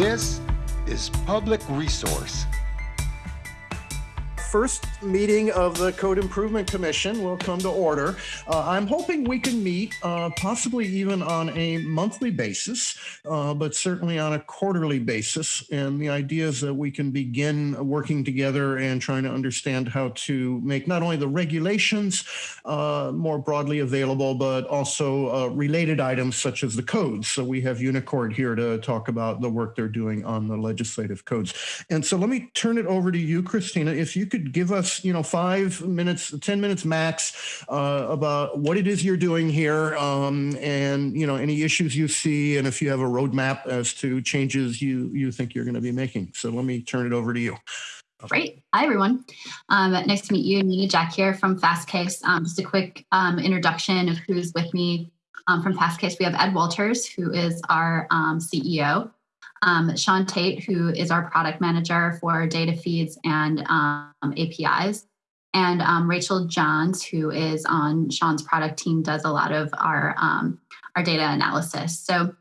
This is Public Resource first meeting of the Code Improvement Commission will come to order. Uh, I'm hoping we can meet uh, possibly even on a monthly basis, uh, but certainly on a quarterly basis. And the idea is that we can begin working together and trying to understand how to make not only the regulations uh, more broadly available, but also uh, related items such as the codes. So we have Unicourt here to talk about the work they're doing on the legislative codes. And so let me turn it over to you, Christina. If you could could give us, you know, five minutes, 10 minutes max uh, about what it is you're doing here um, and, you know, any issues you see and if you have a roadmap as to changes you, you think you're going to be making. So let me turn it over to you. Great. Hi, everyone. Um, nice to meet you. Nina Jack here from Fastcase. Um, just a quick um, introduction of who's with me um, from Fastcase. We have Ed Walters, who is our um, CEO um, Sean Tate, who is our product manager for data feeds and um, APIs, and um, Rachel Johns, who is on Sean's product team, does a lot of our um, our data analysis. So.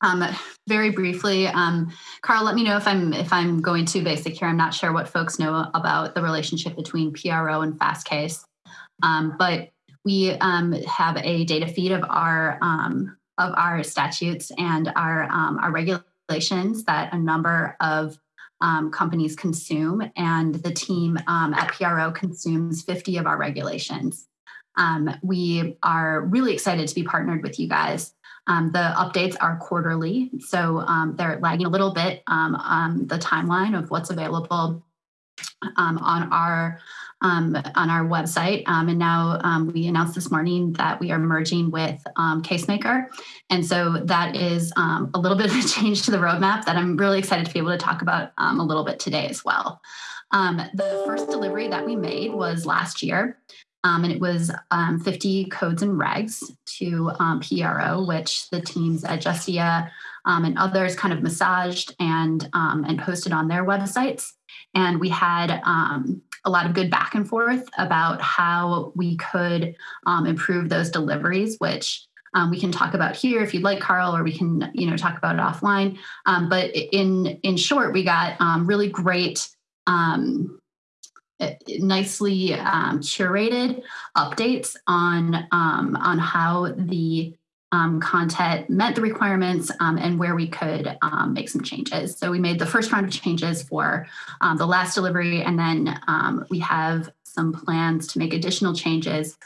Um, very briefly, um, Carl, let me know if I'm if I'm going too basic here. I'm not sure what folks know about the relationship between PRO and Fastcase, but we have a data feed of our of our statutes and our our regular that a number of um, companies consume, and the team um, at PRO consumes 50 of our regulations. Um, we are really excited to be partnered with you guys. Um, the updates are quarterly, so um, they're lagging a little bit um, on the timeline of what's available on our um, on our website. Um, and now um, we announced this morning that we are merging with um, Casemaker. And so that is um, a little bit of a change to the roadmap that I'm really excited to be able to talk about um, a little bit today as well. the first delivery that we made was last year. and it was 50 codes and regs to PRO, which the teams at Justia and others kind of massaged and, and posted on their websites. And we had um, a lot of good back and forth about how we could um, improve those deliveries, which um, we can talk about here if you'd like, Carl, or we can you know talk about it offline. Um, but in in short, we got um, really great. Um, nicely curated updates on on how the um, content met the requirements um, and where we could um, make some changes. So we made the first round of changes for um, the last delivery, and then um, we have some plans to make additional changes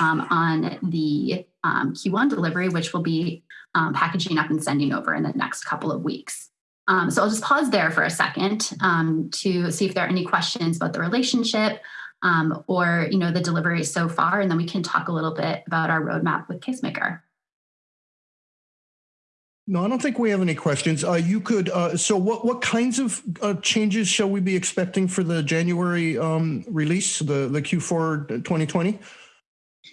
um, on the Q1 delivery, which will be packaging up and sending over in the next couple of weeks. so I'll just pause there for a second to see if there are any questions about the relationship or you know the delivery so far, and then we can talk a little bit about our roadmap with Casemaker. No, I don't think we have any questions. Uh, you could. Uh, so, what what kinds of uh, changes shall we be expecting for the January um, release, the the Q4 2020?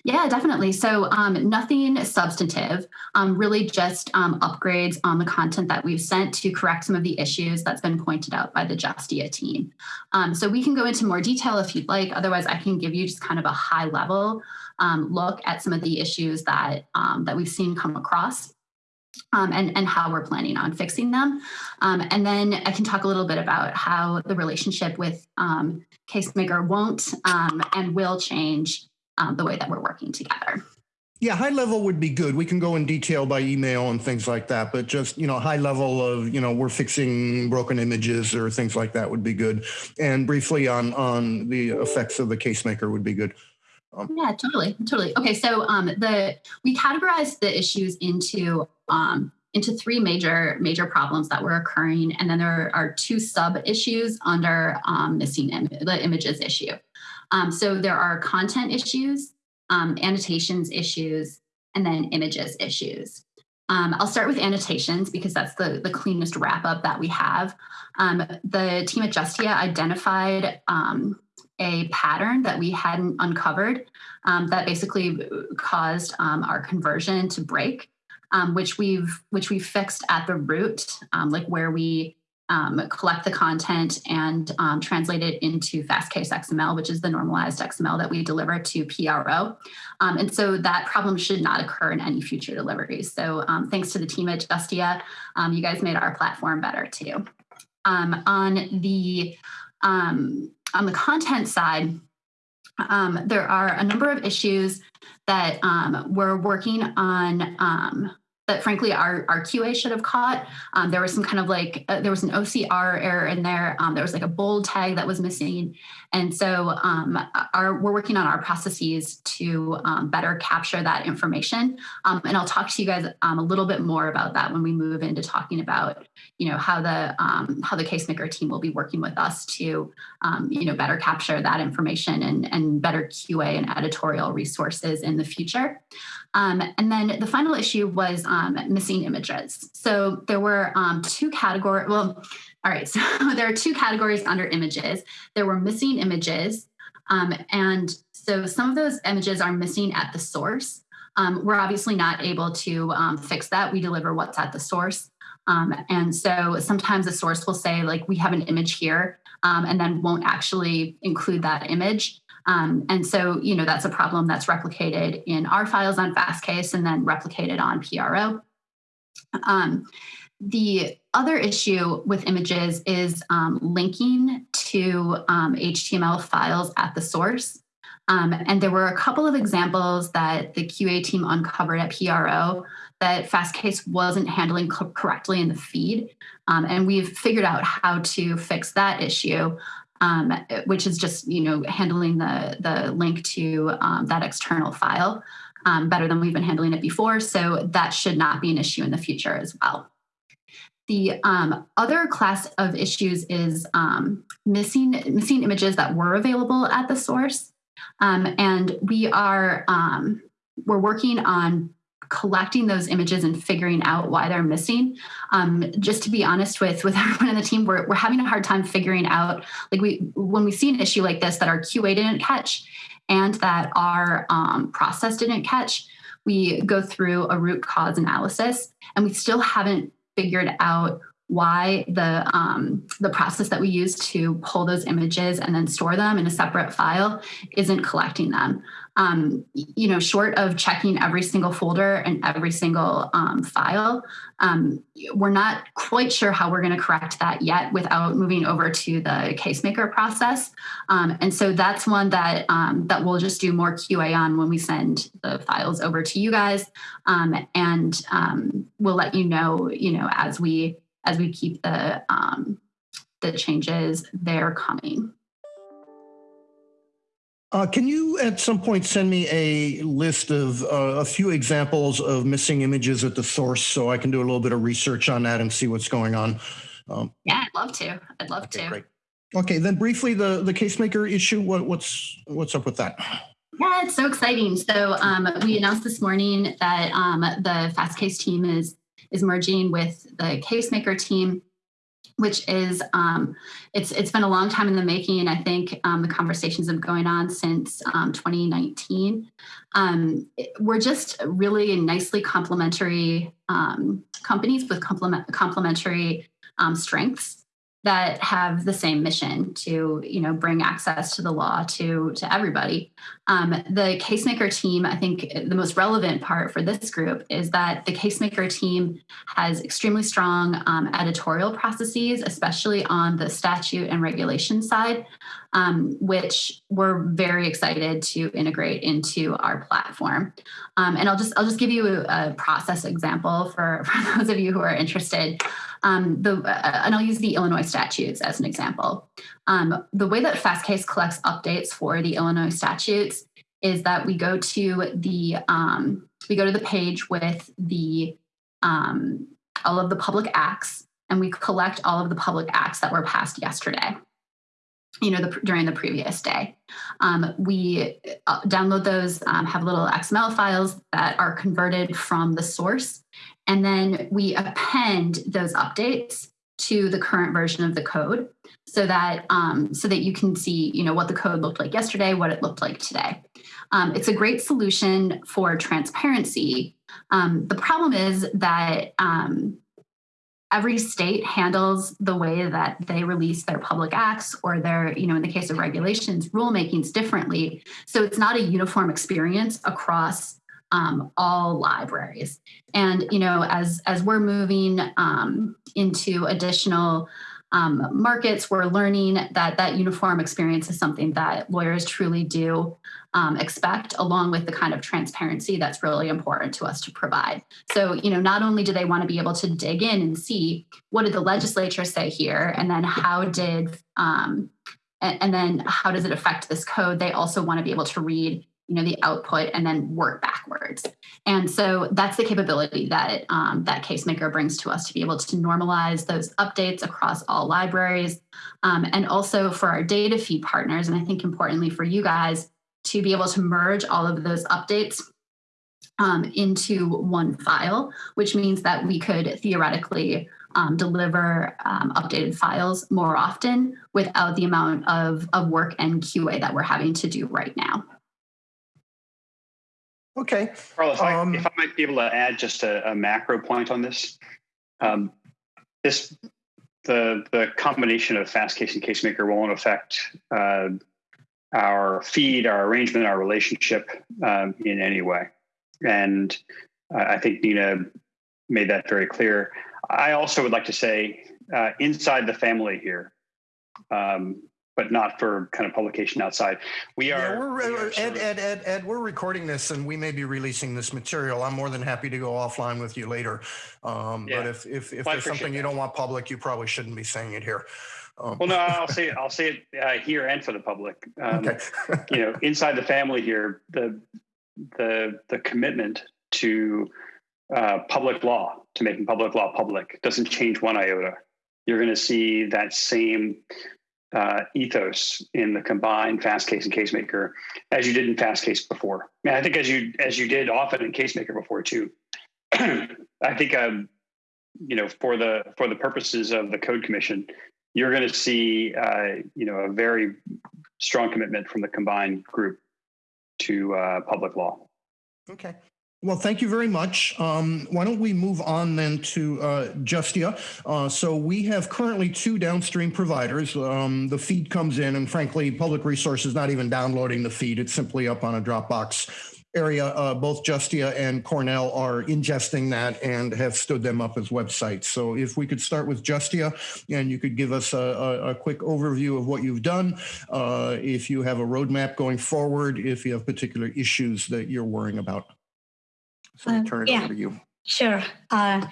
Yeah, definitely. So um, nothing substantive, um, really just um, upgrades on the content that we've sent to correct some of the issues that's been pointed out by the Justia team. Um, so we can go into more detail if you'd like. Otherwise, I can give you just kind of a high level um, look at some of the issues that um, that we've seen come across um, and, and how we're planning on fixing them. Um, and then I can talk a little bit about how the relationship with um, Casemaker won't um, and will change um, the way that we're working together. Yeah, high level would be good. We can go in detail by email and things like that, but just, you know, high level of, you know, we're fixing broken images or things like that would be good. And briefly on on the effects of the Casemaker would be good. Um, yeah, totally, totally. Okay, so um, the we categorized the issues into um, into three major major problems that were occurring, and then there are two sub issues under um, missing Im- the images issue. Um, so there are content issues, annotations issues, and then images issues. Um, I'll start with annotations because that's the, the cleanest wrap up that we have. Um, the team at Justia identified um, a pattern that we hadn't uncovered um, that basically caused um, our conversion to break, um, which we've which we fixed at the root, um, like where we um, collect the content and um, translate it into fastcase XML, which is the normalized XML that we deliver to PRO. Um, and so that problem should not occur in any future deliveries. So um, thanks to the team at Justia, um, you guys made our platform better too. Um, on the on the content side, um, there are a number of issues that um, we're working on um, that frankly our, our QA should have caught. Um, there was some kind of like, uh, there was an OCR error in there. Um, there was like a bold tag that was missing. And so um, our, we're working on our processes to um, better capture that information. Um, and I'll talk to you guys um, a little bit more about that when we move into talking about, you know, how the, how the CaseMaker team will be working with us to, you know, better capture that information and, and better QA and editorial resources in the future. Um, and then the final issue was um, missing images. So there were um, two categories. Well, all right. So there are two categories under images. There were missing images. Um, and so some of those images are missing at the source. Um, we're obviously not able to um, fix that. We deliver what's at the source. and so sometimes the source will say, like, we have an image here, and then won't actually include that image. Um, and so, you know, that's a problem that's replicated in our files on Fastcase and then replicated on PRO. Um, the other issue with images is um, linking to HTML um, files at the source. Um, and there were a couple of examples that the QA team uncovered at PRO that Fastcase wasn't handling co correctly in the feed. Um, and we've figured out how to fix that issue um, which is just you know handling the the link to um, that external file um, better than we've been handling it before. So that should not be an issue in the future as well. The um, other class of issues is um, missing missing images that were available at the source, um, and we are we're working on collecting those images and figuring out why they're missing. Um, just to be honest with with everyone in the team, we're, we're having a hard time figuring out like we when we see an issue like this that our QA didn't catch and that our um, process didn't catch, we go through a root cause analysis and we still haven't figured out why the um, the process that we use to pull those images and then store them in a separate file isn't collecting them um, you know, short of checking every single folder and every single um, file, um, we're not quite sure how we're going to correct that yet without moving over to the CaseMaker process. Um, and so that's one that um, that we'll just do more QA on when we send the files over to you guys, um, and we'll let you know, you know, as we as we keep the the changes there coming. Uh, can you at some point send me a list of uh, a few examples of missing images at the source so I can do a little bit of research on that and see what's going on? Um, yeah, I'd love to. I'd love okay, to. Great. Okay, then briefly the the CaseMaker issue. What, what's what's up with that? Yeah, it's so exciting. So um, we announced this morning that um, the Fastcase team is is merging with the CaseMaker team which is um, it's it's been a long time in the making. I think um, the conversations have been going on since um, 2019. Um, we're just really nicely complementary um, companies with complement complementary um, strengths that have the same mission to you know bring access to the law to to everybody. Um, the casemaker team i think the most relevant part for this group is that the casemaker team has extremely strong um, editorial processes especially on the statute and regulation side um, which we're very excited to integrate into our platform. Um, and i'll just i'll just give you a, a process example for for those of you who are interested um, the, uh, and I'll use the Illinois statutes as an example. Um, the way that Fastcase collects updates for the Illinois statutes is that we go to the um, we go to the page with the um, all of the public acts, and we collect all of the public acts that were passed yesterday you know, the, during the previous day. Um, we uh, download those, um, have little XML files that are converted from the source and then we append those updates to the current version of the code so that um, so that you can see you know what the code looked like yesterday what it looked like today um, it's a great solution for transparency um, the problem is that um, every state handles the way that they release their public acts or their, you know, in the case of regulations, rulemakings differently. So it's not a uniform experience across um, all libraries. And you know, as as we're moving um, into additional um, markets, we're learning that that uniform experience is something that lawyers truly do um, expect, along with the kind of transparency that's really important to us to provide. So, you know, not only do they want to be able to dig in and see what did the legislature say here, and then how did um, and, and then how does it affect this code? They also want to be able to read you know the output and then work backwards and so that's the capability that um, that casemaker brings to us to be able to normalize those updates across all libraries um, and also for our data feed partners and i think importantly for you guys to be able to merge all of those updates um, into one file which means that we could theoretically um, deliver um, updated files more often without the amount of, of work and QA that we're having to do right now. Okay. Carlos, I- Um, if I might be able to add just a, a macro point on this. Um, this, the, the combination of Fastcase and CaseMaker won't affect uh, our feed, our arrangement, our relationship um, in any way. And I I think Nina made that very clear. I also would like to say, uh, inside the family here, um, but not for kind of publication outside. We Yeah, are, we're, we are Ed, Ed, Ed, Ed, we're recording this and we may be releasing this material. I'm more than happy to go offline with you later. Um, but if, if, if Well, there's something appreciate you don't want public, you probably shouldn't be saying it here. Um, Well, no, I'll say I'll say it uh, here and for the public. Um, Okay. you know, inside the family here, the the the commitment to uh, public law, to making public law public, doesn't change one iota. You're going to see that same uh, ethos in the combined Fastcase and CaseMaker as you did in Fastcase before. And I think as you as you did often in CaseMaker before too. I think um, you know for the for the purposes of the Code Commission, you're going to see uh, you know a very strong commitment from the combined group to uh, public law. Okay. Well, thank you very much. Um, why don't we move on then to uh, Justia? Uh, so we have currently two downstream providers. Um, the feed comes in, and frankly, Public Resource is not even downloading the feed. It's simply up on a Dropbox area. Uh, both Justia and Cornell are ingesting that and have stood them up as websites. So if we could start with Justia, and you could give us a, a, a quick overview of what you've done, uh, if you have a roadmap going forward, if you have particular issues that you're worrying about. So I Uh, turn it yeah. over to you. Sure. Uh,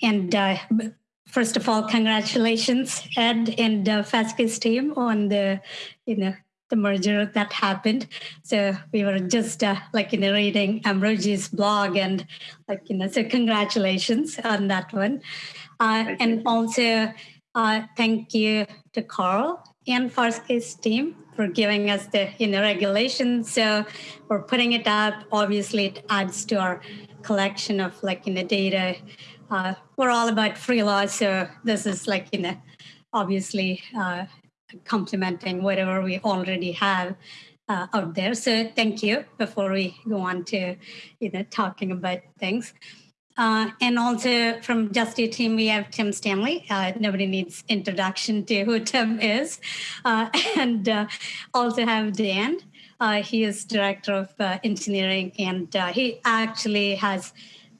and uh, first of all, congratulations, Ed and uh, Fastcase team on the, you know, the merger that happened. So we were just uh, like you know reading Ambrogi's blog and like you know so congratulations on that one, uh, and also uh, thank you to Carl and Fastcase team for giving us the you know regulations. So we're putting it up. Obviously, it adds to our collection of like you know data. Uh, we're all about free law, so this is like you know obviously uh, complementing whatever we already have uh, out there. So thank you. Before we go on to you know talking about things. Uh, and also from Justia team, we have Tim Stanley. Uh, nobody needs introduction to who Tim is. Uh, and uh, also have Dan. Uh, he is director of uh, engineering, and uh, he actually has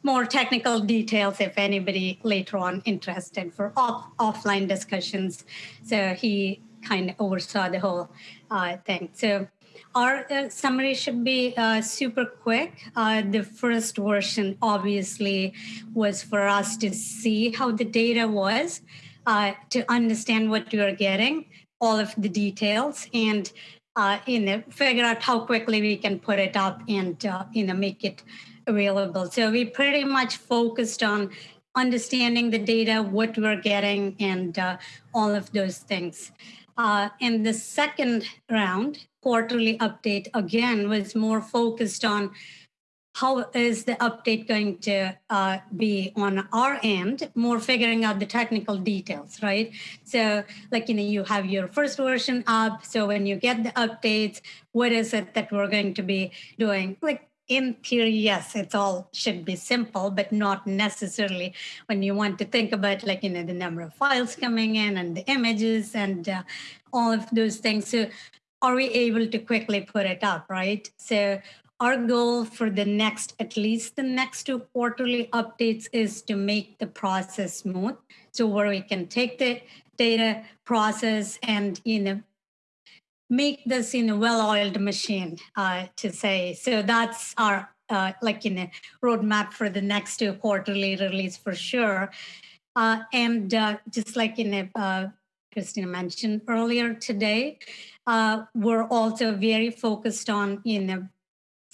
more technical details if anybody later on interested for off- offline discussions. So he kind of oversaw the whole uh, thing. So our uh, summary should be uh, super quick. The first version obviously was for us to see how the data was, to understand what we were getting, all of the details, and uh, you know figure out how quickly we can put it up and uh, you know make it available. So we pretty much focused on understanding the data, what we're getting, and uh, all of those things. Uh, in the second round, quarterly update again was more focused on how is the update going to uh, be on our end, more figuring out the technical details, right? So, like, you know, you have your first version up. So, when you get the updates, what is it that we're going to be doing? Like, in theory, yes, it's all should be simple, but not necessarily when you want to think about like, you know, the number of files coming in and the images and uh, all of those things. So are we able to quickly put it up, right? So our goal for the next, at least the next two quarterly updates is to make the process smooth. So where we can take the data process and, you know, make this in a well-oiled machine uh, to say. So that's our uh, like in a roadmap for the next two quarterly release for sure. Uh, and uh, just like in a, uh, Christina mentioned earlier today, uh, we're also very focused on you know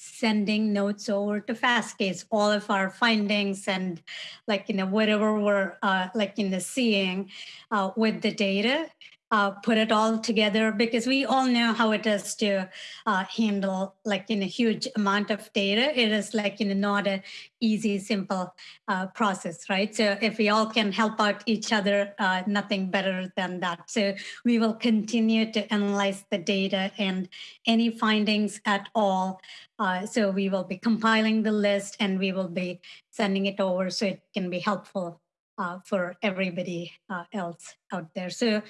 sending notes over to Fastcase, all of our findings and like you know whatever we're uh, like in the seeing uh, with the data uh, put it all together because we all know how it is to uh, handle like in a huge amount of data. It is like in a not a easy, simple uh, process, right? So if we all can help out each other, uh, nothing better than that. So we will continue to analyze the data and any findings at all. Uh, so we will be compiling the list and we will be sending it over so it can be helpful uh, for everybody uh, else out there. So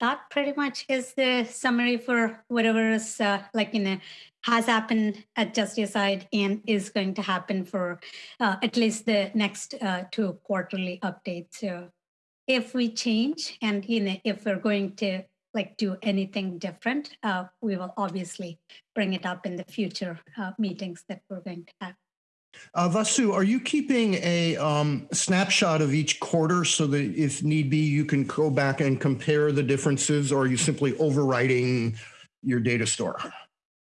that pretty much is the summary for whatever is uh, like you know has happened at Justia and is going to happen for uh, at least the next uh, two quarterly updates. So if we change and you know if we're going to like do anything different, uh, we will obviously bring it up in the future uh, meetings that we're going to have. Uh, Vasu, are you keeping a um, snapshot of each quarter so that if need be, you can go back and compare the differences, or are you simply overwriting your data store?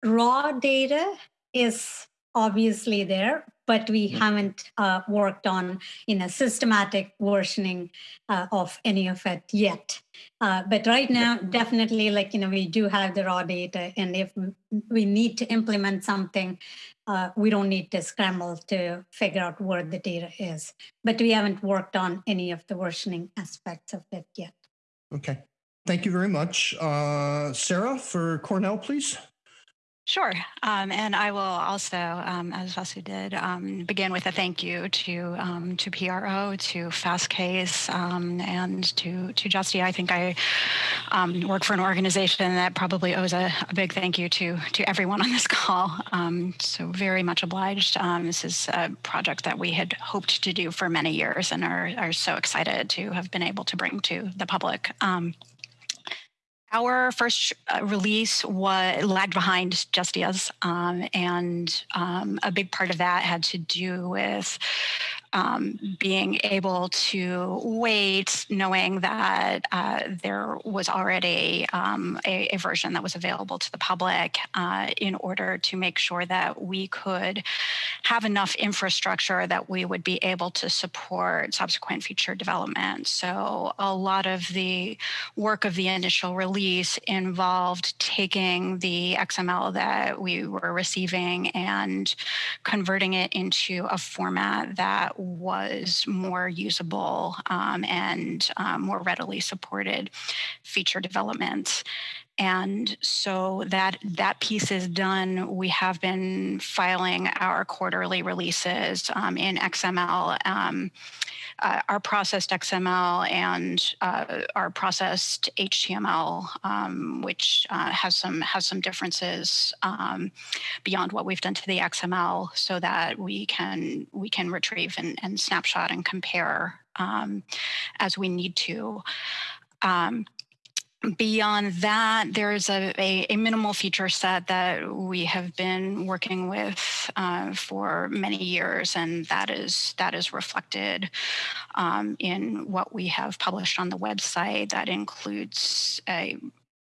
Raw data is obviously there, but we haven't uh, worked on in a systematic versioning uh, of any of it yet. Uh, but right now, definitely, like you know, we do have the raw data, and if we need to implement something, uh, we don't need to scramble to figure out where the data is. But we haven't worked on any of the versioning aspects of it yet. Okay, thank you very much, uh, Sarah for Cornell, please. Sure. Um, and I will also, um, as Vasu did, um, begin with a thank you to um, to PRO, to Fastcase, um, and to to Justia. I think I um, work for an organization that probably owes a, a, big thank you to to everyone on this call. so very much obliged. this is a project that we had hoped to do for many years and are, are so excited to have been able to bring to the public. Our first uh, release was lagged behind Justia's, um, and um, a big part of that had to do with um, being able to wait, knowing that uh, there was already um, a, a, version that was available to the public uh, in order to make sure that we could have enough infrastructure that we would be able to support subsequent feature development. So a lot of the work of the initial release involved taking the XML that we were receiving and converting it into a format that was more usable um, and um, more readily supported feature development. And so that that piece is done. We have been filing our quarterly releases um, in XML. Uh, our processed XML and uh, our processed HTML, um, which uh, has some has some differences um, beyond what we've done to the XML, so that we can we can retrieve and, and snapshot and compare um, as we need to. Um, Beyond that, there's a, a, a, minimal feature set that we have been working with uh, for many years, and that is that is reflected um, in what we have published on the website. That includes a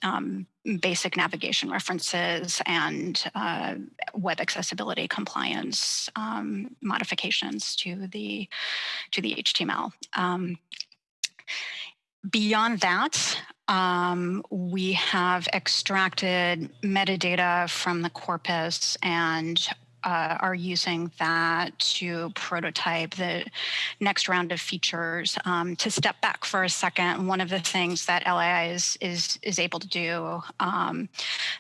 um, basic navigation references and uh, web accessibility compliance um, modifications to the to the HTML. Um, beyond that, um, we have extracted metadata from the corpus and uh, are using that to prototype the next round of features. Um, to step back for a second, one of the things that LII is is is able to do um,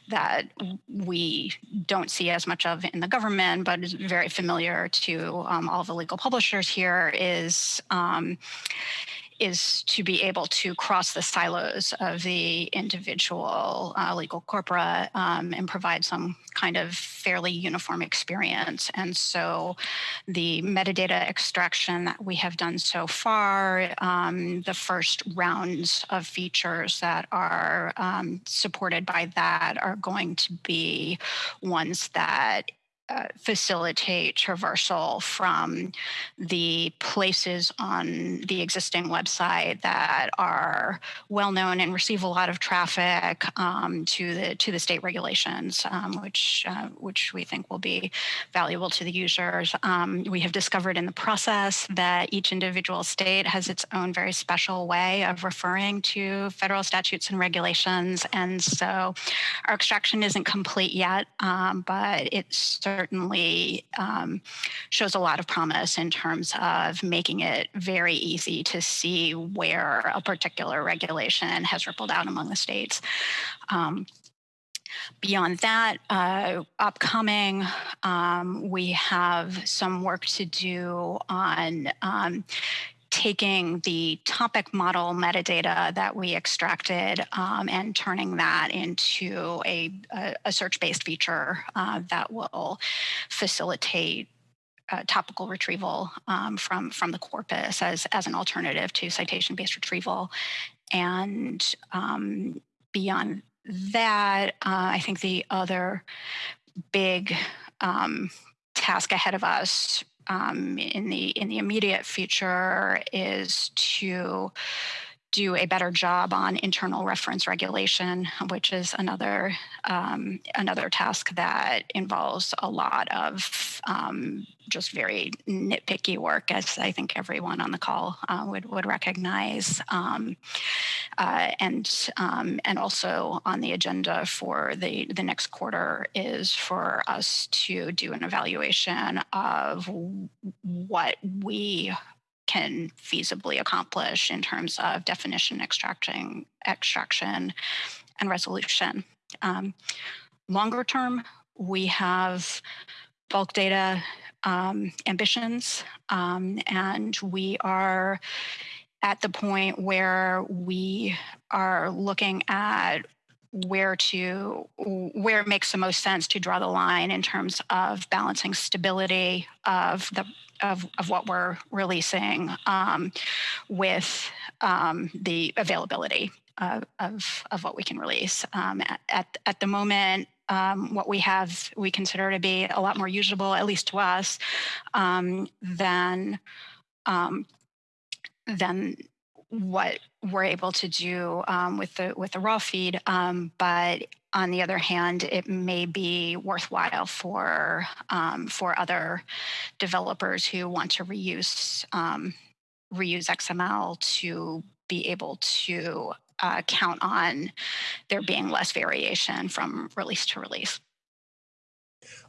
that we don't see as much of in the government, but is very familiar to um, all the legal publishers here, is um, is to be able to cross the silos of the individual uh, legal corpora um, and provide some kind of fairly uniform experience. And so the metadata extraction that we have done so far, um, the first rounds of features that are um, supported by that are going to be ones that uh, facilitate traversal from the places on the existing website that are well known and receive a lot of traffic um, to the to the state regulations, um, which uh, which we think will be valuable to the users. Um, we have discovered in the process that each individual state has its own very special way of referring to federal statutes and regulations, and so our extraction isn't complete yet, um, but it's certainly um, shows a lot of promise in terms of making it very easy to see where a particular regulation has rippled out among the states. Um, beyond that, uh, upcoming, um, we have some work to do on um, taking the topic model metadata that we extracted um, and turning that into a, a, a search-based feature uh, that will facilitate uh, topical retrieval um, from from the corpus as as an alternative to citation-based retrieval, and um, beyond that, uh, I think the other big um, task ahead of us um, in the in the immediate future is to do a better job on internal reference regulation, which is another um, another task that involves a lot of um, just very nitpicky work, as I think everyone on the call uh, would would recognize, um, uh, and um, and also on the agenda for the the next quarter is for us to do an evaluation of what we can feasibly accomplish in terms of definition extracting, extraction and resolution. Um, longer term, we have bulk data um, ambitions, um, and we are at the point where we are looking at where to where it makes the most sense to draw the line in terms of balancing stability of the of, of what we're releasing um, with um, the availability of, of, of, what we can release. Um, at, at, at, the moment, um, what we have we consider to be a lot more usable, at least to us, um, than um, than what we're able to do um, with the with the raw feed. Um, but on the other hand, it may be worthwhile for um, for other developers who want to reuse um, reuse XML to be able to uh, count on there being less variation from release to release.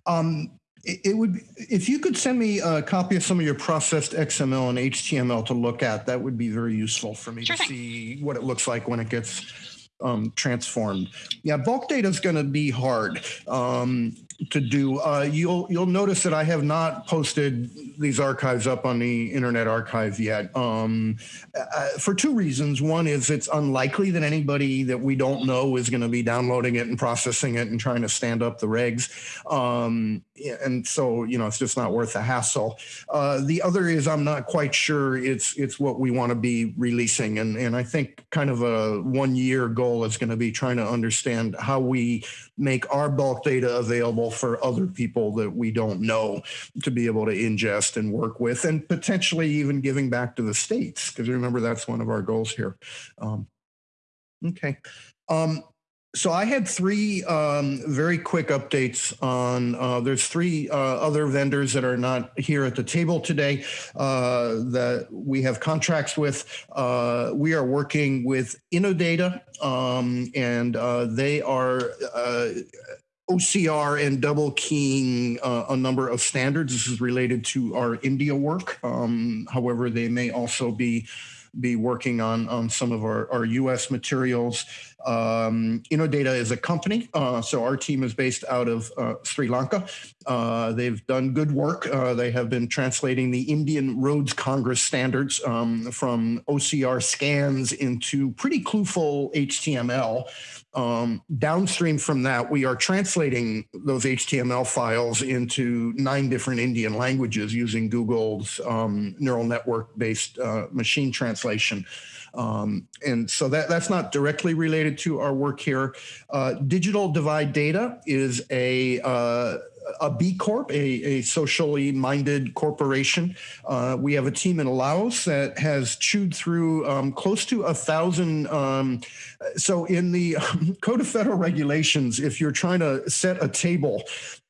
Um, it would, if you could send me a copy of some of your processed XML and HTML to look at, that would be very useful for me sure to thing. see what it looks like when it gets um, transformed. Yeah, bulk data is going to be hard um, to do. Uh, you'll you'll notice that I have not posted these archives up on the Internet Archive yet um, uh, for two reasons. One is it's unlikely that anybody that we don't know is going to be downloading it and processing it and trying to stand up the regs, um, and so you know it's just not worth the hassle. Uh, the other is I'm not quite sure it's it's what we want to be releasing, and and I think kind of a one year goal is going to be trying to understand how we make our bulk data available for other people that we don't know to be able to ingest and work with, and potentially even giving back to the states, because remember that's one of our goals here. Um, okay. Um, so I had three um, very quick updates on, uh, there's three uh, other vendors that are not here at the table today uh, that we have contracts with. Uh, we are working with Innodata um, and uh, they are uh, OCR and double keying uh, a number of standards. This is related to our India work. Um, however, they may also be be working on, on some of our, our US materials. Um, Innodata is a company, uh, so our team is based out of uh, Sri Lanka. Uh, they've done good work. Uh, they have been translating the Indian Roads Congress standards um, from OCR scans into pretty clueful HTML. Um, downstream from that, we are translating those HTML files into nine different Indian languages using Google's um, neural network based uh, machine translation. Um, and so that, that's not directly related to our work here. Uh, Digital Divide Data is a uh, a B Corp, a, a socially minded corporation. Uh, we have a team in Laos that has chewed through um, close to a thousand. Um, so, in the Code of Federal Regulations, if you're trying to set a table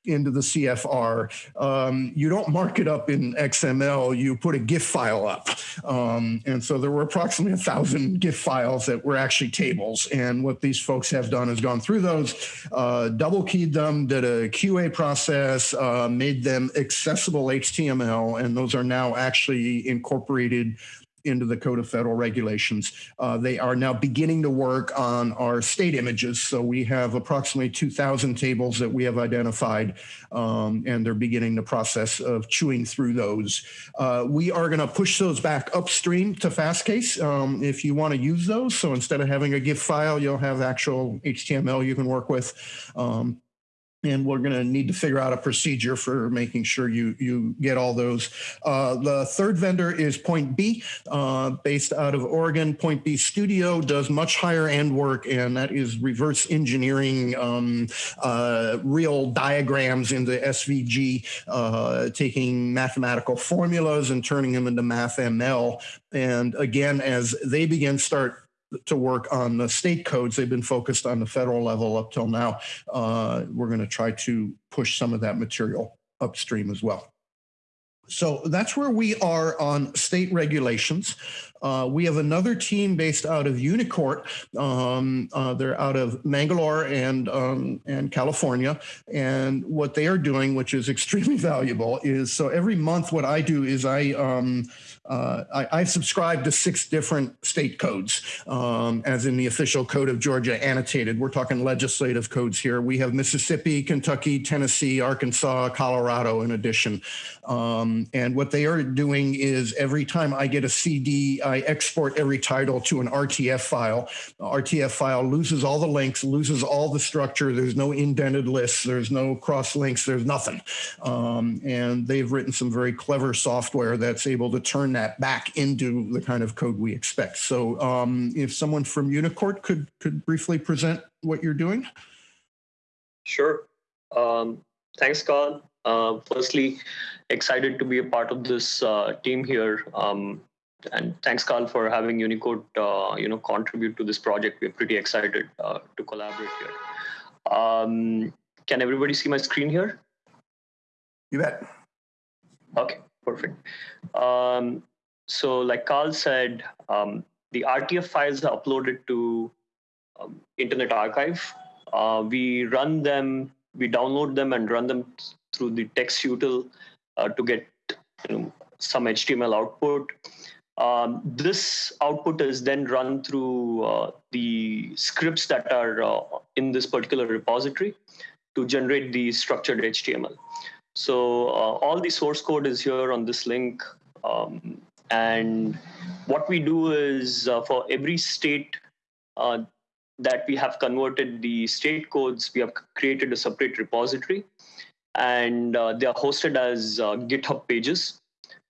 into the CFR. Um, you don't mark it up in XML, you put a GIF file up. Um, and so there were approximately a thousand GIF files that were actually tables. And what these folks have done is gone through those, uh, double keyed them, did a QA process, uh, made them accessible HTML, and those are now actually incorporated into the Code of Federal Regulations. Uh, they are now beginning to work on our state images. So we have approximately 2,000 tables that we have identified, um, and they're beginning the process of chewing through those. Uh, we are going to push those back upstream to Fastcase um, if you want to use those. So instead of having a GIF file, you'll have actual HTML you can work with. Um, and we're going to need to figure out a procedure for making sure you you get all those. Uh, the third vendor is Point B, uh, based out of Oregon. Point B Studio does much higher end work, and that is reverse engineering um, uh, real diagrams into SVG, uh, taking mathematical formulas and turning them into MathML. And again, as they begin start to work on the state codes. They've been focused on the federal level up till now. Uh, we're going to try to push some of that material upstream as well. So that's where we are on state regulations. Uh, we have another team based out of Unicourt. Um, uh, they're out of Mangalore and um, and California. And what they are doing, which is extremely valuable, is so every month what I do is I um, uh, I, I, subscribe to six different state codes, um, as in the official code of Georgia annotated. We're talking legislative codes here. We have Mississippi, Kentucky, Tennessee, Arkansas, Colorado in addition. Um, and what they are doing is every time I get a CD, I export every title to an RTF file. The RTF file loses all the links, loses all the structure. There's no indented lists. There's no cross links. There's nothing. Um, and they've written some very clever software that's able to turn that back into the kind of code we expect. So um, if someone from Unicourt could, could briefly present what you're doing. Sure. Um, thanks, Carl. Uh, firstly, excited to be a part of this uh, team here. Um, and thanks, Carl, for having Unicourt, uh, you know, contribute to this project. We're pretty excited uh, to collaborate here. Um, can everybody see my screen here? You bet. Okay, perfect. Um, so, like Carl said, um, the RTF files are uploaded to um, Internet Archive. Uh, we run them, we download them and run them through the TextUtil uh, to get you know, some HTML output. Um, this output is then run through uh, the scripts that are uh, in this particular repository to generate the structured HTML. So uh, all the source code is here on this link. Um, and what we do is uh, for every state uh, that we have converted the state codes, we have created a separate repository and uh, they are hosted as uh, GitHub pages.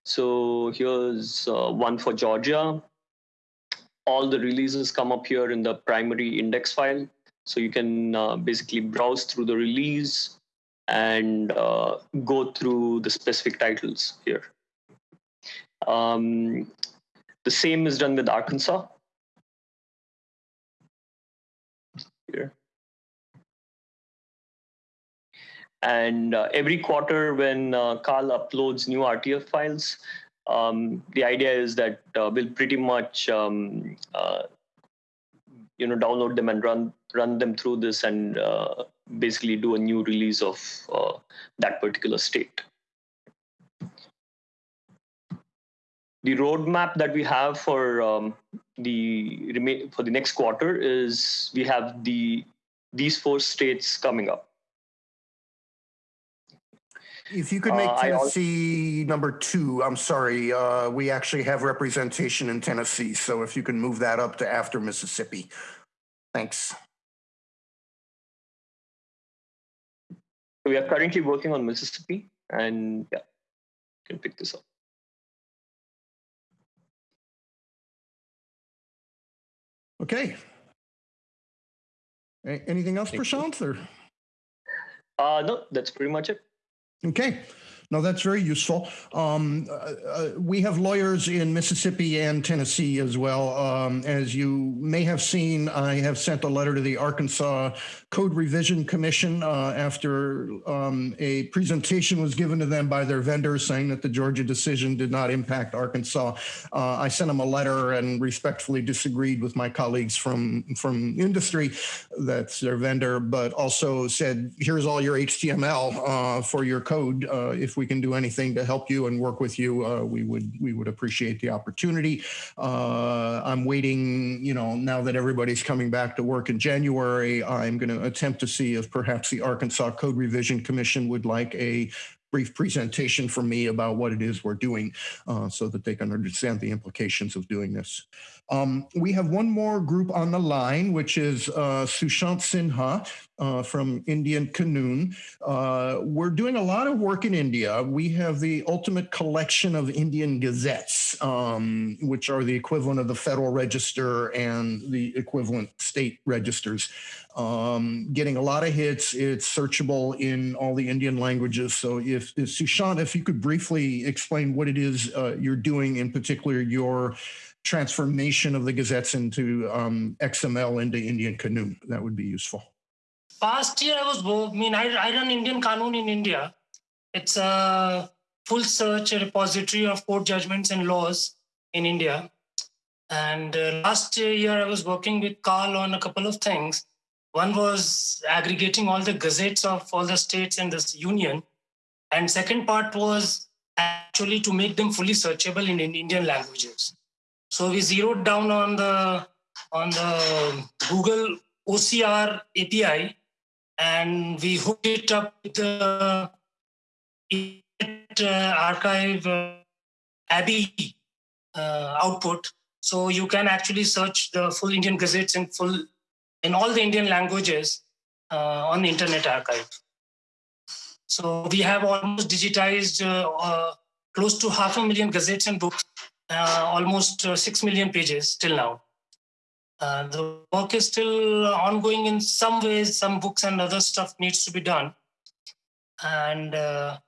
So here's uh, one for Georgia. All the releases come up here in the primary index file. So you can basically browse through the release and uh, go through the specific titles here. Um, the same is done with Arkansas. Here. And uh, every quarter, when uh, Carl uploads new RTF files, um, the idea is that uh, we'll pretty much um, uh, you know download them and run run them through this and uh, basically do a new release of uh, that particular state. The roadmap that we have for um, the remain for the next quarter is we have the these four states coming up. If you could make Uh, Tennessee number two, I'm sorry, uh, we actually have representation in Tennessee, so if you can move that up to after Mississippi. Thanks. We are currently working on Mississippi, and yeah, you can pick this up. Okay. A- Anything else. Prashant, or? Uh, no, that's pretty much it. Okay. No, that's very useful. Um, uh, uh, we have lawyers in Mississippi and Tennessee as well. Um, as you may have seen, I have sent a letter to the Arkansas Code Revision Commission uh, after um, a presentation was given to them by their vendor saying that the Georgia decision did not impact Arkansas. Uh, I sent them a letter and respectfully disagreed with my colleagues from from industry, that's their vendor, but also said, "Here's all your HTML uh, for your code. Uh, if we can do anything to help you and work with you, uh, we would we would appreciate the opportunity." Uh, I'm waiting. You know, now that everybody's coming back to work in January, I'm going to attempt to see if perhaps the Arkansas Code Revision Commission would like a brief presentation from me about what it is we're doing uh, so that they can understand the implications of doing this. Um, we have one more group on the line, which is uh, Sushant Sinha uh, from Indian Kanoon. Uh, we're doing a lot of work in India. We have the ultimate collection of Indian gazettes, um, which are the equivalent of the Federal Register and the equivalent state registers. Um, getting a lot of hits. It's searchable in all the Indian languages. So, if, if Sushant, if you could briefly explain what it is uh, you're doing, in particular your transformation of the gazettes into um, XML into Indian Kanoon, that would be useful. Past year, I was, I mean, I, I run Indian Kanoon in India. It's a full search repository of court judgments and laws in India. And uh, last year, I was working with Carl on a couple of things. One was aggregating all the gazettes of all the states in this union. And second part was actually to make them fully searchable in, in Indian languages. So we zeroed down on the on the Google OCR API, and we hooked it up with the uh, archive uh, ABBYY uh, output. So you can actually search the full Indian gazettes in full in all the Indian languages uh, on the Internet Archive. So we have almost digitized uh, uh, close to half a million gazettes and books, almost uh, six million pages till now. Uh, the work is still ongoing in some ways. Some books and other stuff needs to be done. And uh,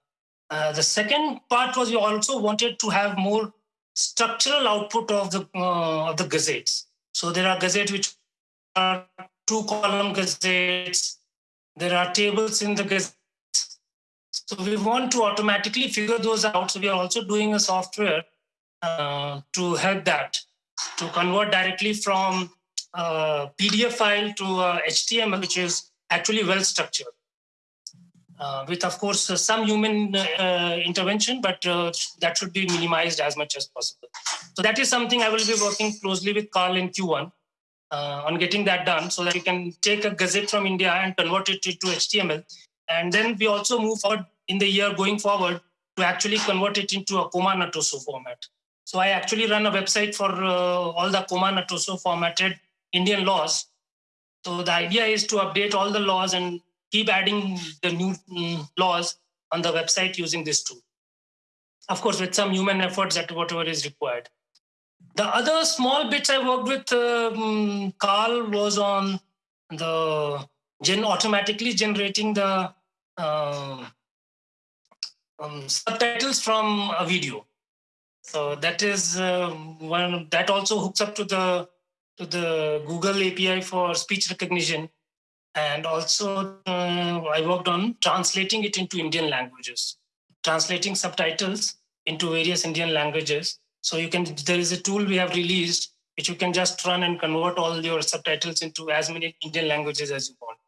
uh, the second part was we also wanted to have more structural output of the uh, of the gazettes. So there are gazettes which are two column gazettes. There are tables in the gazettes. So we want to automatically figure those out. So we are also doing a software uh, to help that to convert directly from uh, PDF file to uh, HTML, which is actually well structured. Uh, with, of course, uh, some human uh, intervention, but uh, that should be minimized as much as possible. So that is something I will be working closely with Carl in Q1 uh, on getting that done so that we can take a gazette from India and convert it to HTML. And then we also move forward in the year going forward to actually convert it into a Akoma Ntoso format. So I actually run a website for uh, all the Akoma Ntoso formatted Indian laws. So the idea is to update all the laws and keep adding the new mm, laws on the website using this tool. Of course, with some human efforts at whatever is required. The other small bits I worked with um, Carl was on the gen automatically generating the uh, um, subtitles from a video. So that is uh, one that also hooks up to the to the Google API for speech recognition, and also uh, I worked on translating it into Indian languages, translating subtitles into various Indian languages. So you can there is a tool we have released which you can just run and convert all your subtitles into as many Indian languages as you want.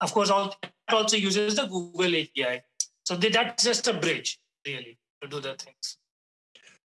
of course, all, also uses the Google API. So that's just a bridge, really, to do the things.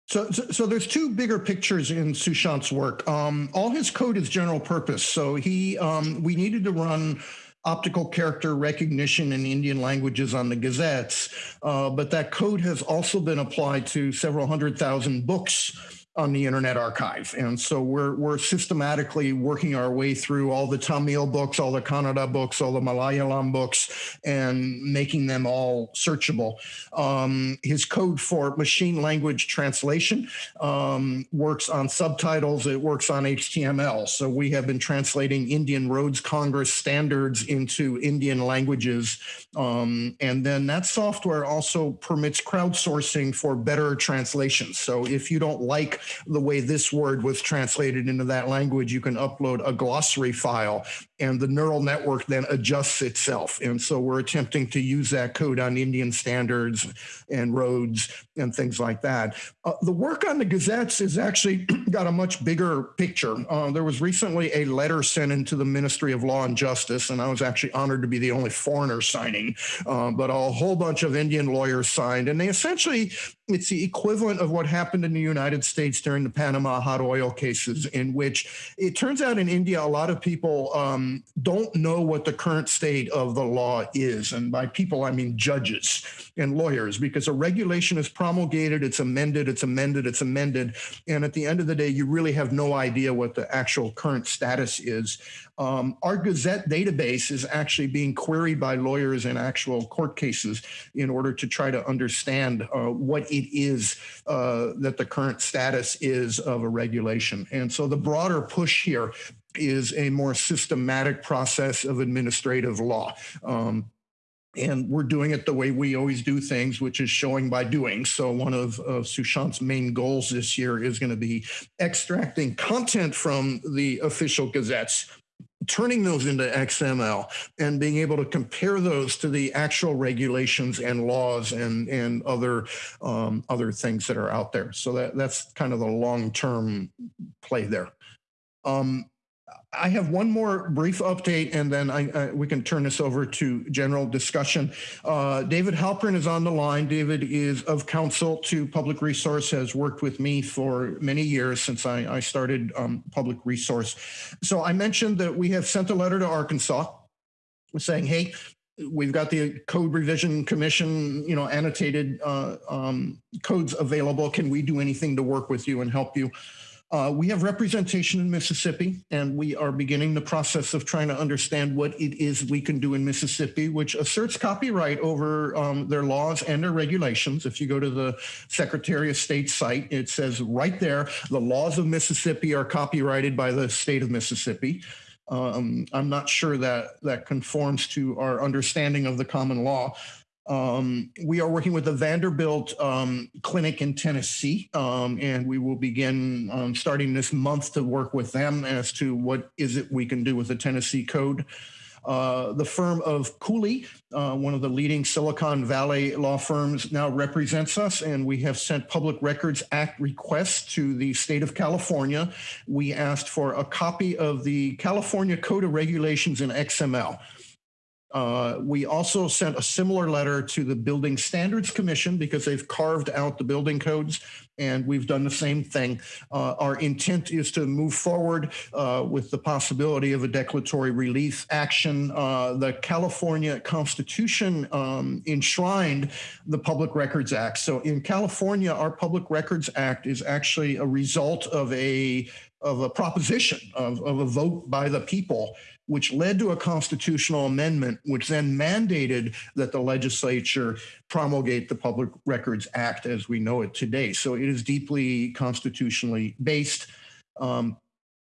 So, so, so there's two bigger pictures in Sushant's work. Um, all his code is general purpose. So he, um, we needed to run optical character recognition in Indian languages on the gazettes, uh, but that code has also been applied to several hundred thousand books on the Internet Archive. And so we're, we're systematically working our way through all the Tamil books, all the Kannada books, all the Malayalam books, and making them all searchable. Um, his code for machine language translation um, works on subtitles, it works on HTML. So we have been translating Indian Roads Congress standards into Indian languages. Um, and then that software also permits crowdsourcing for better translations. So if you don't like the way this word was translated into that language, you can upload a glossary file and the neural network then adjusts itself. And so we're attempting to use that code on Indian standards and roads and things like that. Uh, the work on the gazettes is actually got a much bigger picture. Uh, there was recently a letter sent into the Ministry of Law and Justice, and I was actually honored to be the only foreigner signing, uh, but a whole bunch of Indian lawyers signed, and they essentially it's the equivalent of what happened in the United States during the Panama hot oil cases, in which it turns out in India, a lot of people um, don't know what the current state of the law is. And by people, I mean judges and lawyers, because a regulation is promulgated, it's amended, it's amended, it's amended. And at the end of the day, you really have no idea what the actual current status is. Um, our Gazette database is actually being queried by lawyers in actual court cases in order to try to understand uh, what it is uh, that the current status is of a regulation. And so the broader push here is a more systematic process of administrative law. Um, and we're doing it the way we always do things, which is showing by doing. So one of, of Sushant's main goals this year is going to be extracting content from the official gazettes turning those into XML and being able to compare those to the actual regulations and laws and and other um, other things that are out there. So that that's kind of the long term play there. Um, I have one more brief update, and then I, I, we can turn this over to general discussion. Uh, David Halperin is on the line. David is of counsel to Public Resource, has worked with me for many years since I, I started um, Public Resource. So I mentioned that we have sent a letter to Arkansas saying, hey, we've got the code revision commission you know annotated uh, um, codes available can we do anything to work with you and help you uh, we have representation in Mississippi, and we are beginning the process of trying to understand what it is we can do in Mississippi, which asserts copyright over um, their laws and their regulations. If you go to the Secretary of State site, it says right there, the laws of Mississippi are copyrighted by the state of Mississippi. Um, I'm not sure that that conforms to our understanding of the common law. Um, we are working with the Vanderbilt um, Clinic in Tennessee, um, and we will begin um, starting this month to work with them as to what is it we can do with the Tennessee Code. Uh, the firm of Cooley, uh, one of the leading Silicon Valley law firms, now represents us, and we have sent Public Records Act requests to the state of California. We asked for a copy of the California Code of Regulations in XML. Uh, we also sent a similar letter to the Building Standards Commission because they've carved out the building codes, and we've done the same thing. Uh, our intent is to move forward uh, with the possibility of a declaratory relief action. Uh, the California Constitution um, enshrined the Public Records Act. So in California, our Public Records Act is actually a result of a of a proposition of, of a vote by the people which led to a constitutional amendment, which then mandated that the legislature promulgate the Public Records Act as we know it today. So it is deeply constitutionally based. Um,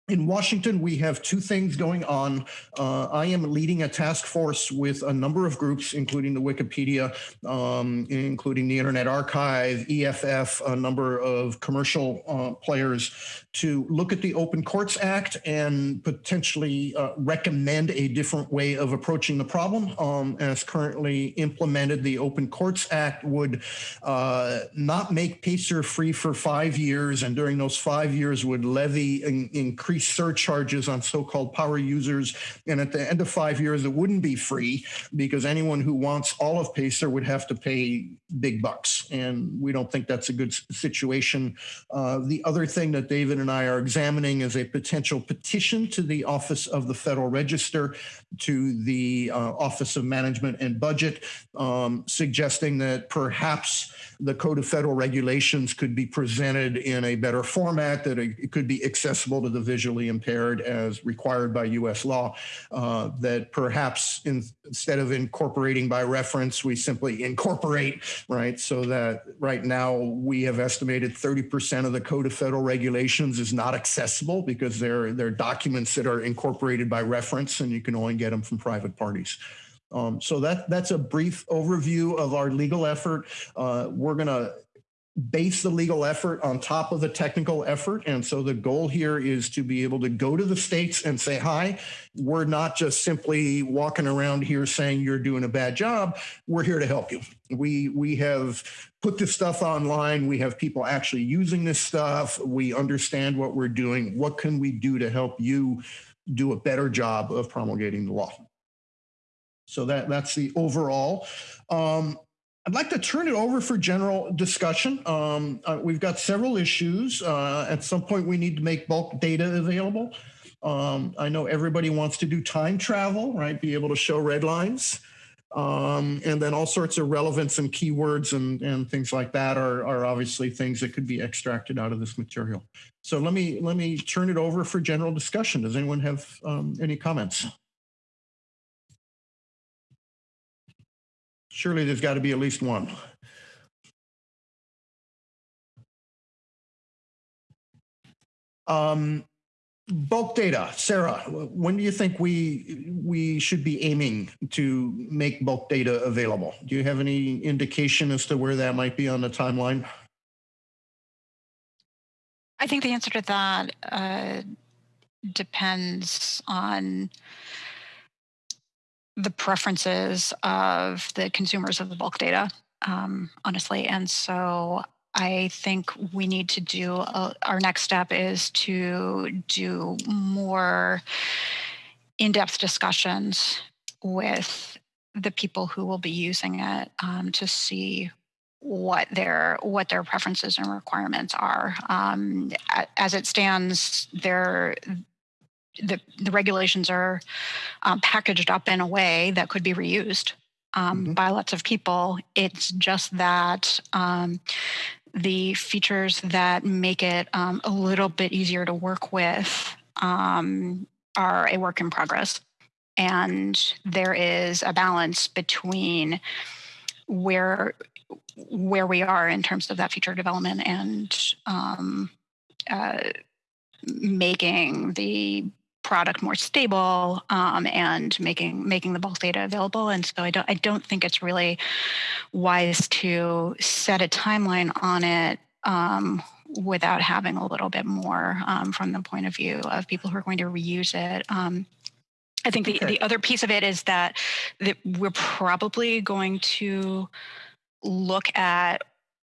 in Washington, we have two things going on. Uh, I am leading a task force with a number of groups, including the Wikipedia, um, including the Internet Archive, EFF, a number of commercial uh, players, to look at the Open Courts Act and potentially uh, recommend a different way of approaching the problem. Um, as currently implemented, the Open Courts Act would uh, not make Pacer free for five years, and during those five years would levy an increase increase surcharges on so-called power users. And at the end of five years, it wouldn't be free because anyone who wants all of Pacer would have to pay big bucks. And we don't think that's a good situation. Uh, the other thing that David and I are examining is a potential petition to the Office of the Federal Register, to the uh, Office of Management and Budget, um, suggesting that perhaps the Code of Federal Regulations could be presented in a better format, that it could be accessible to the visually impaired as required by US law, uh, that perhaps in, instead of incorporating by reference, we simply incorporate, right? So that right now we have estimated 30% of the Code of Federal Regulations is not accessible because they're, they're documents that are incorporated by reference and you can only get them from private parties. Um, so that that's a brief overview of our legal effort. Uh, we're going to base the legal effort on top of the technical effort. And so the goal here is to be able to go to the states and say, hi, we're not just simply walking around here saying you're doing a bad job. We're here to help you. We, we have put this stuff online. We have people actually using this stuff. We understand what we're doing. What can we do to help you do a better job of promulgating the law? So that, that's the overall. Um, I'd like to turn it over for general discussion. Um, uh, we've got several issues. Uh, at some point, we need to make bulk data available. Um, I know everybody wants to do time travel, right? Be able to show red lines. Um, and then all sorts of relevance and keywords and, and things like that are, are obviously things that could be extracted out of this material. So let me let me turn it over for general discussion. Does anyone have um, any comments? Surely there's got to be at least one. Um, bulk data, Sarah, when do you think we we should be aiming to make bulk data available? Do you have any indication as to where that might be on the timeline? I think the answer to that uh, depends on the preferences of the consumers of the bulk data, um, honestly. And so I think we need to do a, our next step is to do more in depth discussions with the people who will be using it um, to see what their what their preferences and requirements are. Um, as it stands, there the, the regulations are um, packaged up in a way that could be reused um, mm-hmm. by lots of people. It's just that um, the features that make it um, a little bit easier to work with um, are a work in progress. And there is a balance between where where we are in terms of that feature development and um, uh, making the product more stable um, and making making the bulk data available. And so I don't I don't think it's really wise to set a timeline on it um, without having a little bit more um, from the point of view of people who are going to reuse it. Um, I think the, okay. the other piece of it is that, that we're probably going to look at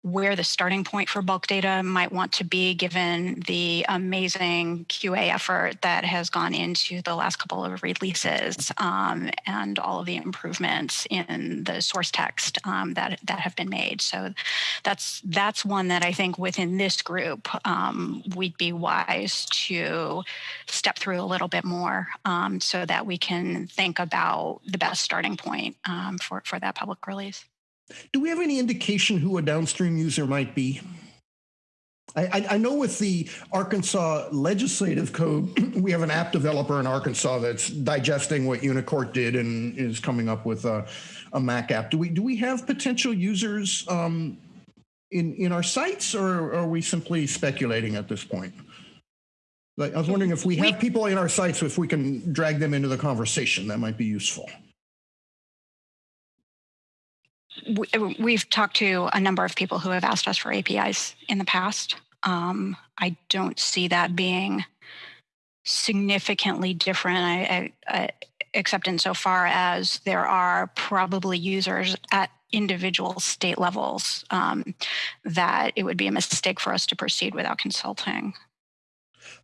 where the starting point for bulk data might want to be given the amazing QA effort that has gone into the last couple of releases um, and all of the improvements in the source text um, that that have been made. So that's that's one that I think within this group um, we'd be wise to step through a little bit more um, so that we can think about the best starting point um, for for that public release. Do we have any indication who a downstream user might be? I, I, know with the Arkansas legislative code, we have an app developer in Arkansas that's digesting what Unicourt did and is coming up with a, a Mac app. Do we do we have potential users um, in in our sights, or are we simply speculating at this point? Like, I was wondering if we have people in our sights, if we can drag them into the conversation, that might be useful. We've talked to a number of people who have asked us for APIs in the past. Um, I don't see that being significantly different, I, I, I, except insofar as there are probably users at individual state levels um, that it would be a mistake for us to proceed without consulting.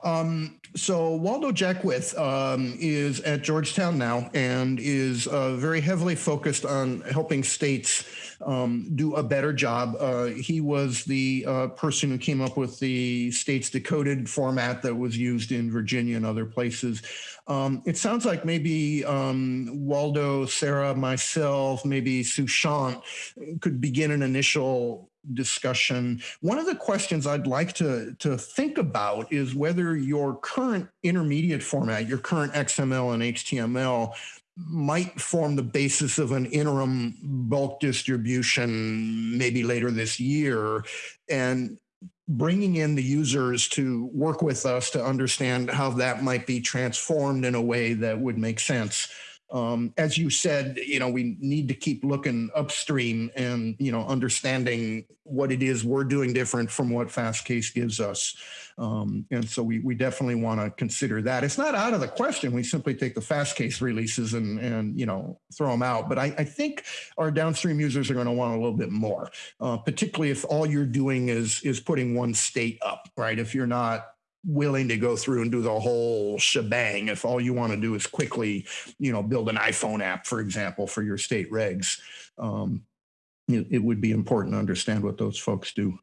Um, so Waldo Jaquith um, is at Georgetown now and is uh, very heavily focused on helping states um, do a better job. Uh, he was the uh, person who came up with the states decoded format that was used in Virginia and other places. Um, it sounds like maybe um, Waldo, Sarah, myself, maybe Sushant could begin an initial discussion. One of the questions I'd like to, to think about is whether your current intermediate format, your current XML and HTML, might form the basis of an interim bulk distribution maybe later this year. And bringing in the users to work with us to understand how that might be transformed in a way that would make sense um, as you said, you know, we need to keep looking upstream and, you know, understanding what it is we're doing different from what Fastcase gives us. Um, and so we, we definitely want to consider that. It's not out of the question. We simply take the Fastcase releases and, and you know, throw them out. But I, I think our downstream users are going to want a little bit more, uh, particularly if all you're doing is, is putting one state up, right? If you're not willing to go through and do the whole shebang if all you want to do is quickly you know build an iphone app for example for your state regs. Um, it, it would be important to understand what those folks do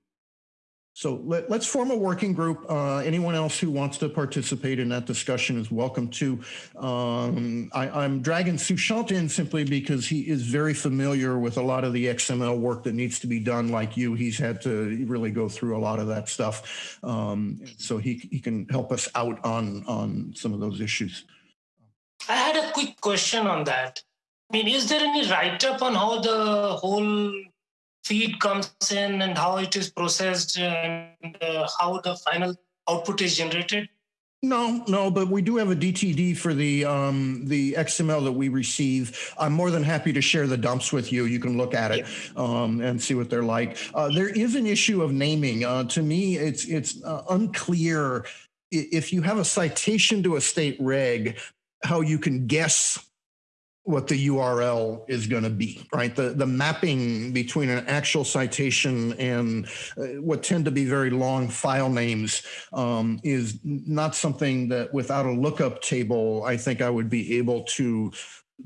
so let, us form a working group. Uh, anyone else who wants to participate in that discussion is welcome to. Um, I, am dragging Sushant in simply because he is very familiar with a lot of the XML work that needs to be done like you. He's had to really go through a lot of that stuff. Um, so he, he can help us out on, on some of those issues. I had a quick question on that. I mean, is there any write-up on how the whole feed comes in and how it is processed and uh, how the final output is generated? No, no, but we do have a DTD for the um, the XML that we receive. I'm more than happy to share the dumps with you. You can look at it um, and see what they're like. Uh, there is an issue of naming. Uh, to me, it's it's uh, unclear if you have a citation to a state reg, how you can guess what the URL is going to be, right? The, the mapping between an actual citation and uh, what tend to be very long file names um, is not something that without a lookup table, I think I would be able to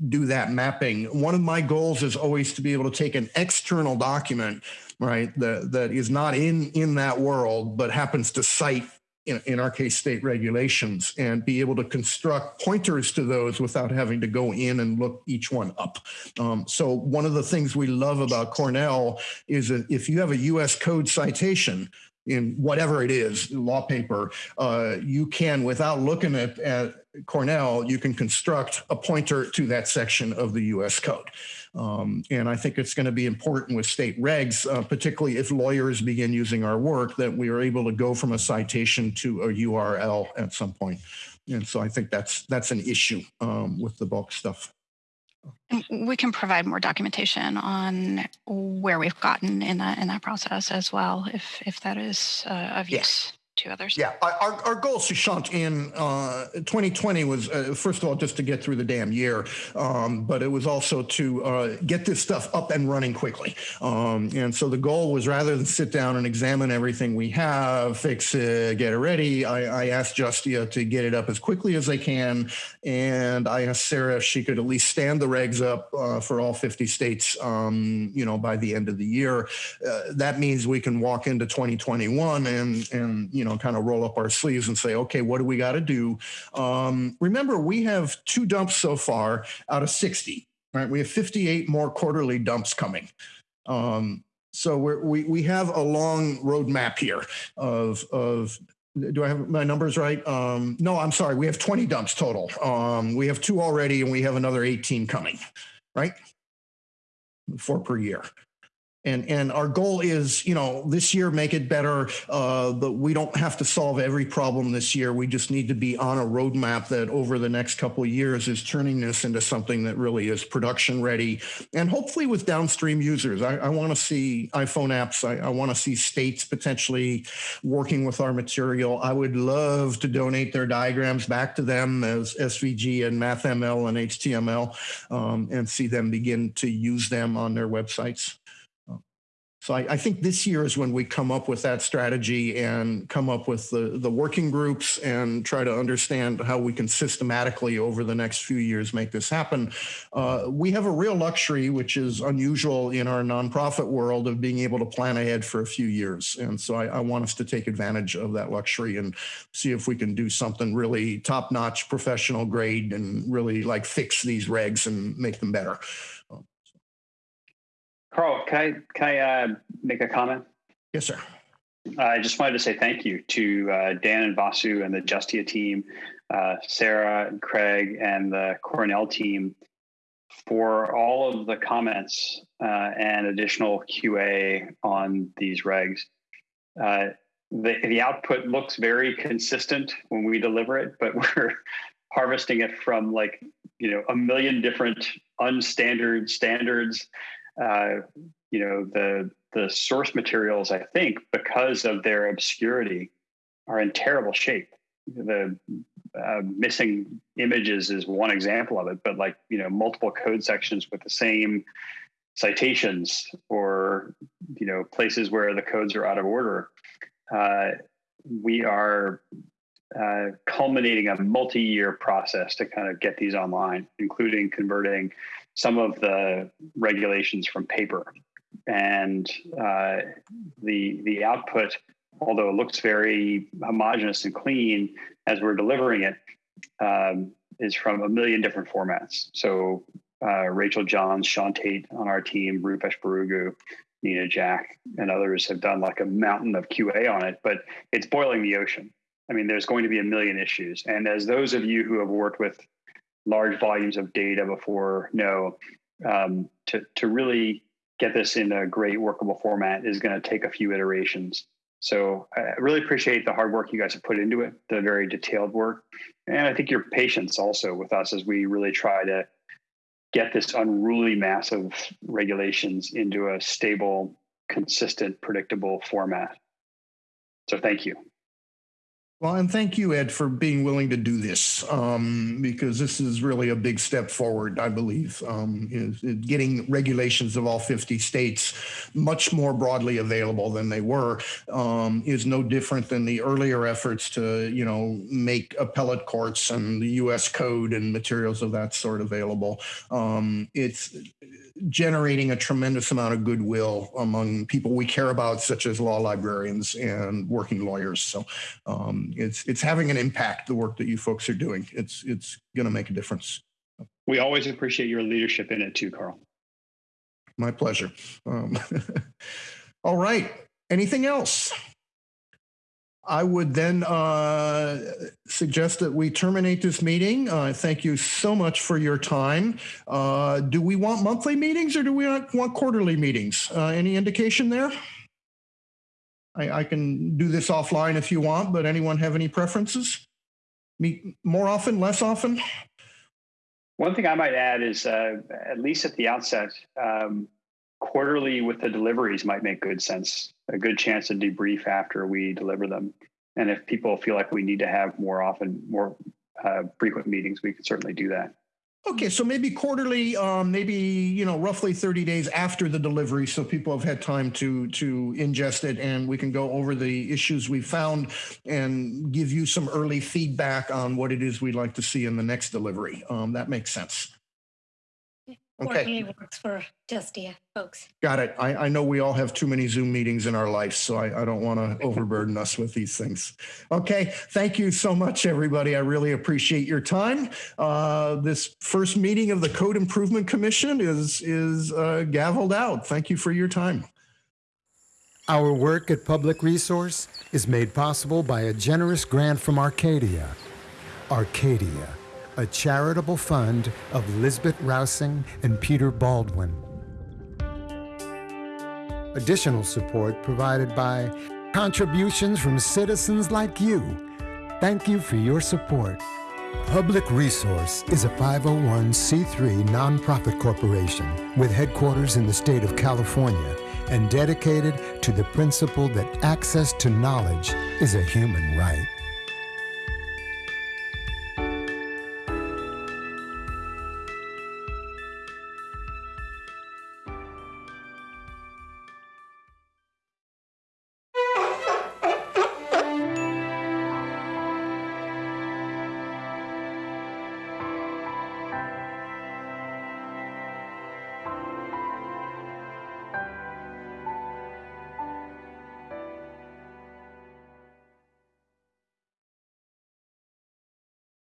do that mapping. One of my goals is always to be able to take an external document, right, that, that is not in, in that world, but happens to cite in, in, our case, state regulations and be able to construct pointers to those without having to go in and look each one up. Um, so one of the things we love about Cornell is that if you have a US code citation, in whatever it is, law paper, uh, you can, without looking at, at Cornell, you can construct a pointer to that section of the US code. Um, and I think it's going to be important with state regs, uh, particularly if lawyers begin using our work, that we are able to go from a citation to a URL at some point. And so I think that's that's an issue um, with the bulk stuff. We can provide more documentation on where we've gotten in that in that process as well, if if that is uh, of use others. Yeah, our, our goal, Sushant, in uh, 2020 was, uh, first of all, just to get through the damn year, um, but it was also to uh, get this stuff up and running quickly. Um, and so the goal was rather than sit down and examine everything we have, fix it, get it ready, I, I asked Justia to get it up as quickly as they can. And I asked Sarah if she could at least stand the regs up uh, for all 50 states, um, you know, by the end of the year. Uh, that means we can walk into 2021 and, and, you know, know, kind of roll up our sleeves and say, okay, what do we got to do? Um, remember, we have two dumps so far out of 60, right? We have 58 more quarterly dumps coming. Um, so we we have a long roadmap here of of do I have my numbers right? Um, no, I'm sorry. We have 20 dumps total. Um, we have two already, and we have another 18 coming, right? Four per year and and our goal is you know this year make it better uh, but we don't have to solve every problem this year. We just need to be on a roadmap that over the next couple years is turning this into something that really is production ready. And hopefully with downstream users. I, I want to see iphone apps. I, I want to see states potentially working with our material. I would love to donate their diagrams back to them as svg and mathml and html um, and see them begin to use them on their websites so I, I, think this year is when we come up with that strategy and come up with the, the working groups and try to understand how we can systematically over the next few years make this happen. Uh, we have a real luxury, which is unusual in our nonprofit world of being able to plan ahead for a few years. And so I, I want us to take advantage of that luxury and see if we can do something really top notch, professional grade and really like fix these regs and make them better. Carl, can I can I uh, make a comment? Yes, sir. I just wanted to say thank you to uh, Dan and Vasu and the Justia team, uh, Sarah and Craig and the Cornell team for all of the comments uh, and additional QA on these regs. Uh, the, the output looks very consistent when we deliver it, but we're harvesting it from like you know a million different unstandard standards uh, you know the the source materials i think because of their obscurity are in terrible shape. The uh, missing images is one example of it but like you know multiple code sections with the same citations or you know places where the codes are out of order uh, we are uh, culminating a multi-year process to kind of get these online including converting some of the regulations from paper. And uh, the the output, although it looks very homogenous and clean as we're delivering it, um, is from a million different formats. So uh, Rachel Johns, Sean Tate on our team, Rupesh Barugu, Nina Jack, and others have done like a mountain of QA on it, but it's boiling the ocean. I mean, there's going to be a million issues. And as those of you who have worked with large volumes of data before no um, to, to really get this in a great workable format is going to take a few iterations. So i really appreciate the hard work you guys have put into it the very detailed work and i think your patience also with us as we really try to get this unruly mass of regulations into a stable consistent predictable format. So thank you well, and thank you, Ed, for being willing to do this um, because this is really a big step forward, I believe, um, is, is getting regulations of all 50 states much more broadly available than they were um, is no different than the earlier efforts to, you know, make appellate courts and the U.S. code and materials of that sort available. Um, it's generating a tremendous amount of goodwill among people we care about, such as law librarians and working lawyers. So um, it's it's having an impact. The work that you folks are doing, it's it's going to make a difference. We always appreciate your leadership in it too, Carl. My pleasure. Um, all right. Anything else? I would then uh, suggest that we terminate this meeting. Uh, thank you so much for your time. Uh, do we want monthly meetings or do we want quarterly meetings? Uh, any indication there? I, I, can do this offline if you want, but anyone have any preferences? Meet more often, less often? One thing I might add is, uh, at least at the outset, um, quarterly with the deliveries might make good sense. A good chance to debrief after we deliver them. And if people feel like we need to have more often, more uh, frequent meetings, we can certainly do that. Okay, so maybe quarterly, um, maybe you know, roughly thirty days after the delivery, so people have had time to to ingest it, and we can go over the issues we found and give you some early feedback on what it is we'd like to see in the next delivery. Um, that makes sense. Okay. works for Justia folks. Got it. I, I know we all have too many Zoom meetings in our life, so I, I don't want to overburden us with these things. Okay. Thank you so much, everybody. I really appreciate your time. Uh, this first meeting of the Code Improvement Commission is, is uh, gavelled out. Thank you for your time. Our work at Public Resource is made possible by a generous grant from Arcadia. Arcadia a charitable fund of Lisbet Rausing and Peter Baldwin. Additional support provided by contributions from citizens like you. Thank you for your support. Public Resource is a 501c3 nonprofit corporation with headquarters in the state of California and dedicated to the principle that access to knowledge is a human right.